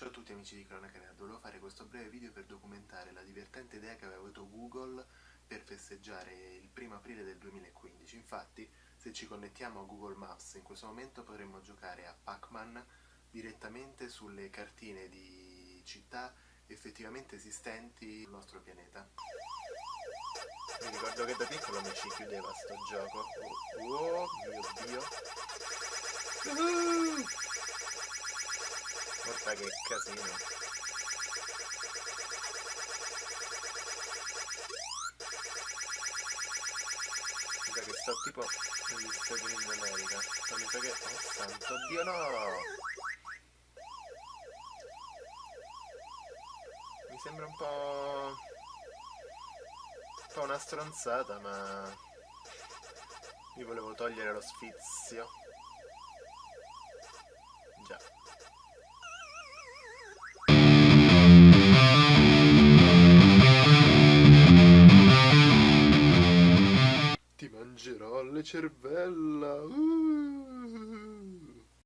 Ciao a tutti amici di Cronaca Nerd, volevo fare questo breve video per documentare la divertente idea che aveva avuto Google per festeggiare il primo aprile del 2015. Infatti, se ci connettiamo a Google Maps in questo momento potremmo giocare a Pac-Man direttamente sulle cartine di città effettivamente esistenti sul nostro pianeta. Mi ricordo che da piccolo mi ci chiudeva sto gioco. Oh, oh mio Guarda che casino. Sa che sto tipo negli Stati Uniti d'America. Ma mi sa che... Oh santo Dio no! Mi sembra un po'... un po' una stronzata, ma... Io volevo togliere lo sfizio. Mangerò le cervella. Uh.